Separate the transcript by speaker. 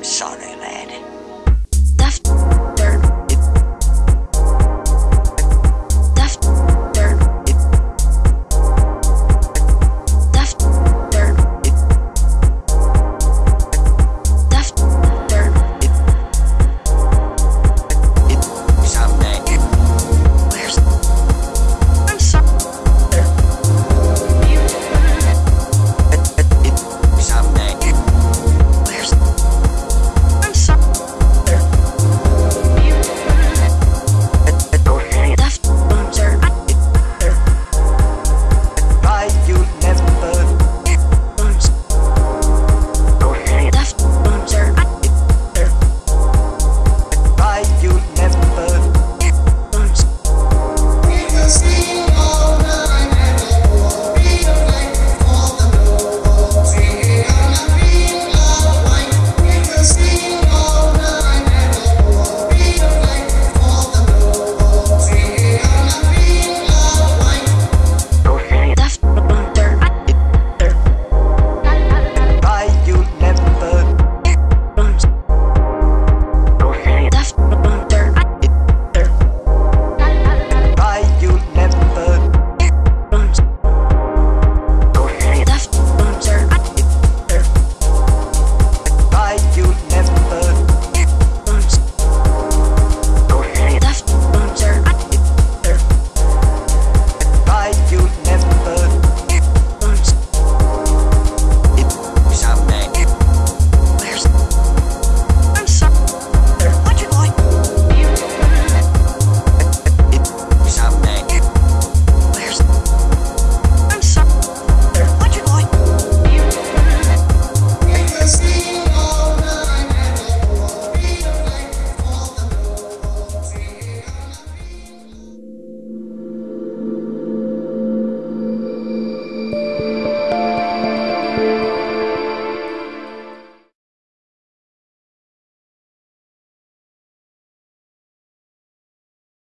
Speaker 1: I'm sorry, man.